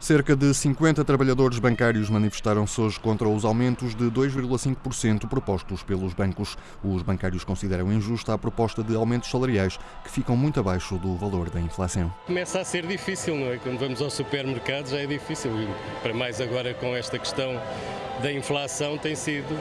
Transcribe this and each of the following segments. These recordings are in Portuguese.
Cerca de 50 trabalhadores bancários manifestaram-se hoje contra os aumentos de 2,5% propostos pelos bancos. Os bancários consideram injusta a proposta de aumentos salariais, que ficam muito abaixo do valor da inflação. Começa a ser difícil, não é? Quando vamos ao supermercado já é difícil. Para mais agora com esta questão da inflação tem sido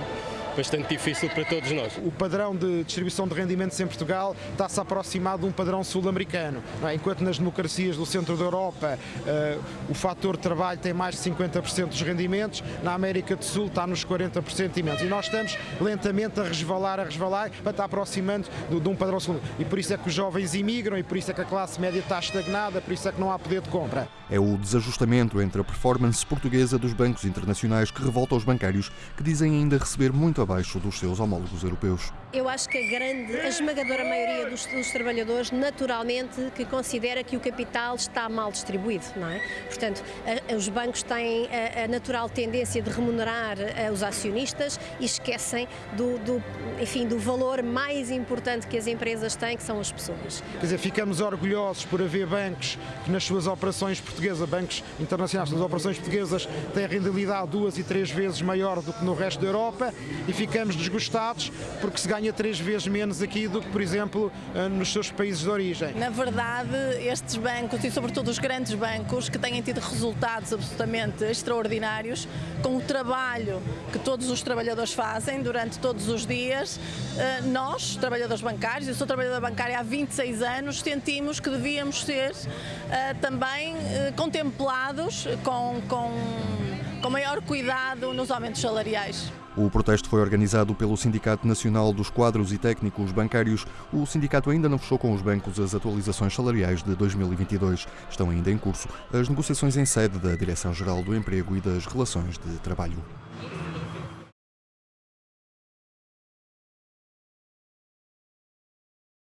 bastante difícil para todos nós. O padrão de distribuição de rendimentos em Portugal está-se a aproximar de um padrão sul-americano. É? Enquanto nas democracias do centro da Europa uh, o fator trabalho tem mais de 50% dos rendimentos, na América do Sul está nos 40% imensos. E nós estamos lentamente a resvalar, a resvalar, para estar aproximando de, de um padrão sul E por isso é que os jovens imigram, e por isso é que a classe média está estagnada, por isso é que não há poder de compra. É o desajustamento entre a performance portuguesa dos bancos internacionais que revolta os bancários, que dizem ainda receber muito abaixo dos seus homólogos europeus. Eu acho que a grande, a esmagadora maioria dos, dos, trabalhadores, naturalmente, que considera que o capital está mal distribuído, não é? Portanto, a, os bancos têm a, a, natural tendência de remunerar a, os acionistas e esquecem do, do, enfim, do valor mais importante que as empresas têm, que são as pessoas. Quer dizer, ficamos orgulhosos por haver bancos que nas suas operações portuguesas, bancos internacionais, nas operações portuguesas, têm a rentabilidade duas e três vezes maior do que no resto da Europa e ficamos desgostados porque se ganha três vezes menos aqui do que, por exemplo, eh, nos seus países de origem. Na verdade, estes bancos e sobretudo os grandes bancos que têm tido resultados absolutamente extraordinários com o trabalho que todos os trabalhadores fazem durante todos os dias, eh, nós, trabalhadores bancários, eu sou trabalhadora bancária há 26 anos, sentimos que devíamos ser eh, também contemplados com, com, com maior cuidado nos aumentos salariais. O protesto foi organizado pelo Sindicato Nacional dos Quadros e Técnicos Bancários. O sindicato ainda não fechou com os bancos as atualizações salariais de 2022. Estão ainda em curso as negociações em sede da Direção-Geral do Emprego e das Relações de Trabalho.